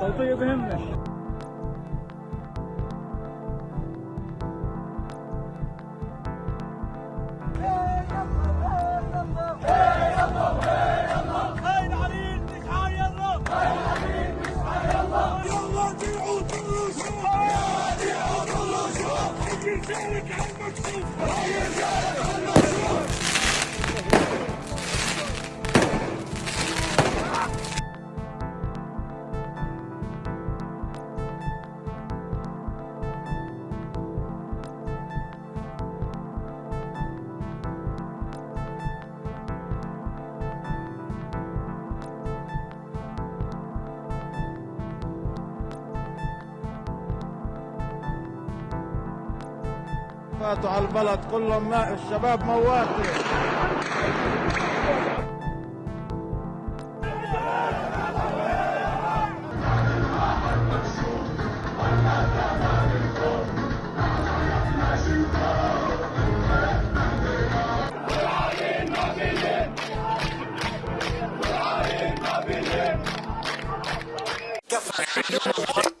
صوتية بهمنا American! فاتوا على البلد كلهم الشباب مواتي كفى